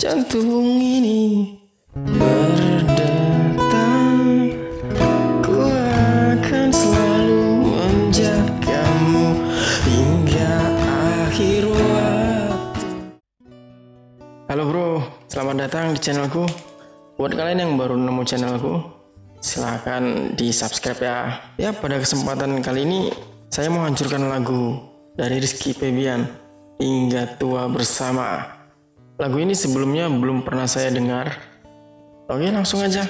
jantung ini berdetak Ku akan selalu menjagamu hingga akhir Halo bro, selamat datang di channelku. Buat kalian yang baru nemu channelku Silahkan di subscribe ya. Ya pada kesempatan kali ini Saya mau hancurkan lagu Dari Rizky Febian Hingga tua bersama Lagu ini sebelumnya belum pernah saya dengar. Oke, langsung aja.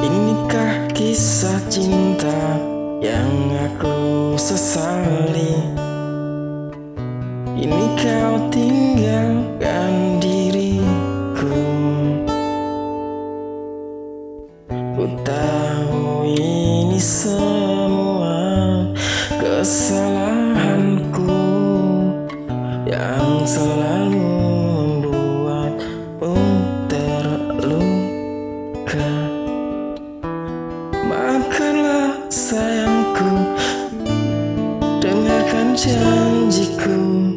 Inikah kisah cinta yang aku sesali? Ini kau tinggalkan kesalahanku Yang selalu membuatmu terluka. Maafkanlah sayangku Dengarkan janjiku.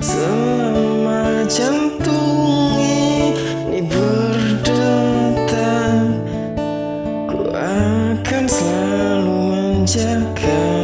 Selama jantung ini berdetak Ku akan selalu menjagamu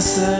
myself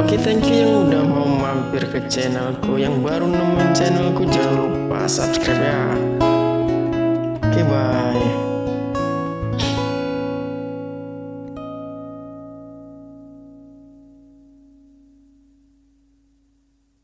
Oke thank you yang udah mau mampir ke channelku Yang baru nemuin channelku jangan lupa subscribe ya. Oke bye